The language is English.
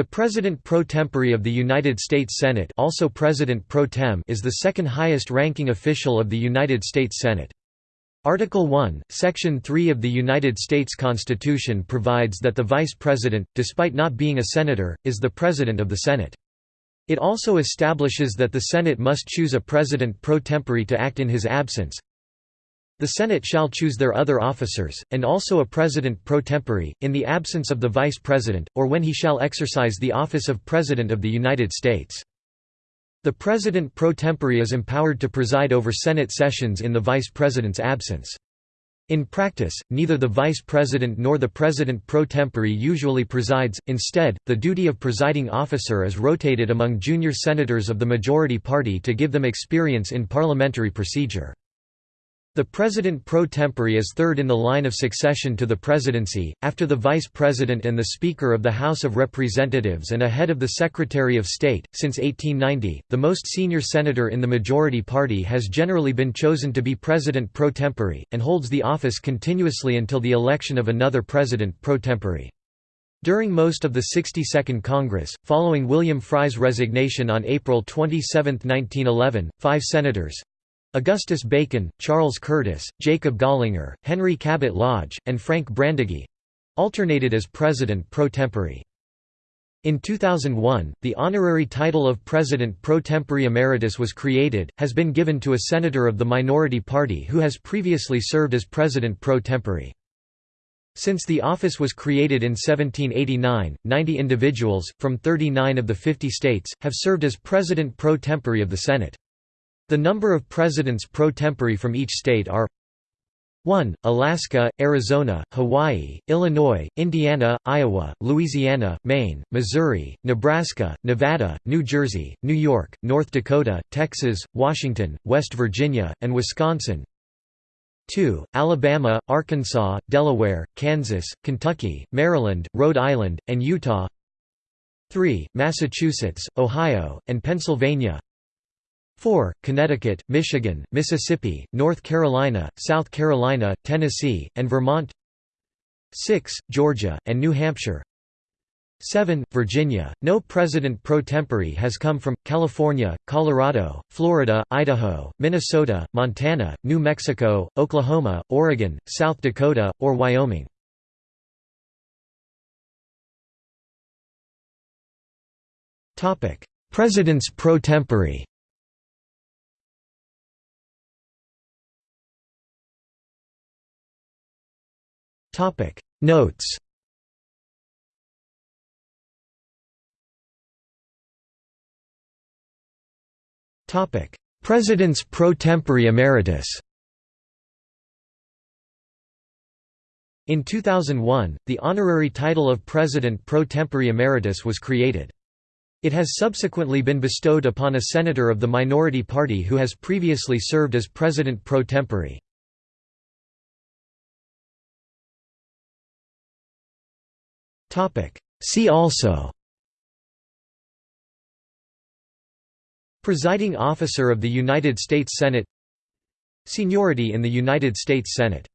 The President pro tempore of the United States Senate also President pro tem is the second highest ranking official of the United States Senate. Article 1, Section 3 of the United States Constitution provides that the Vice President, despite not being a senator, is the President of the Senate. It also establishes that the Senate must choose a President pro tempore to act in his absence, the Senate shall choose their other officers, and also a President pro tempore, in the absence of the Vice President, or when he shall exercise the office of President of the United States. The President pro tempore is empowered to preside over Senate sessions in the Vice President's absence. In practice, neither the Vice President nor the President pro tempore usually presides, instead, the duty of presiding officer is rotated among junior senators of the majority party to give them experience in parliamentary procedure. The President pro tempore is third in the line of succession to the presidency, after the Vice President and the Speaker of the House of Representatives and ahead of the Secretary of State. Since 1890, the most senior senator in the majority party has generally been chosen to be President pro tempore, and holds the office continuously until the election of another President pro tempore. During most of the 62nd Congress, following William Frye's resignation on April 27, 1911, five senators, Augustus Bacon, Charles Curtis, Jacob Gallinger, Henry Cabot Lodge, and Frank Brandegee—alternated as President pro tempore. In 2001, the honorary title of President pro tempore emeritus was created, has been given to a senator of the minority party who has previously served as President pro tempore. Since the office was created in 1789, 90 individuals, from 39 of the 50 states, have served as President pro tempore of the Senate. The number of presidents pro tempore from each state are 1. Alaska, Arizona, Hawaii, Illinois, Indiana, Iowa, Louisiana, Maine, Missouri, Nebraska, Nevada, New Jersey, New York, North Dakota, Texas, Washington, West Virginia, and Wisconsin 2. Alabama, Arkansas, Delaware, Kansas, Kentucky, Maryland, Rhode Island, and Utah 3. Massachusetts, Ohio, and Pennsylvania 4. Connecticut, Michigan, Mississippi, North Carolina, South Carolina, Tennessee, and Vermont 6. Georgia, and New Hampshire 7. Virginia. No president pro tempore has come from, California, Colorado, Florida, Idaho, Minnesota, Montana, New Mexico, Oklahoma, Oregon, South Dakota, or Wyoming. Presidents pro tempore Topic Notes Topic Presidents pro tempore emeritus In 2001, the honorary title of President pro tempore emeritus was created. It has subsequently been bestowed upon a senator of the minority party who has previously served as President pro tempore. See also. Presiding officer of the United States Senate. Seniority in the United States Senate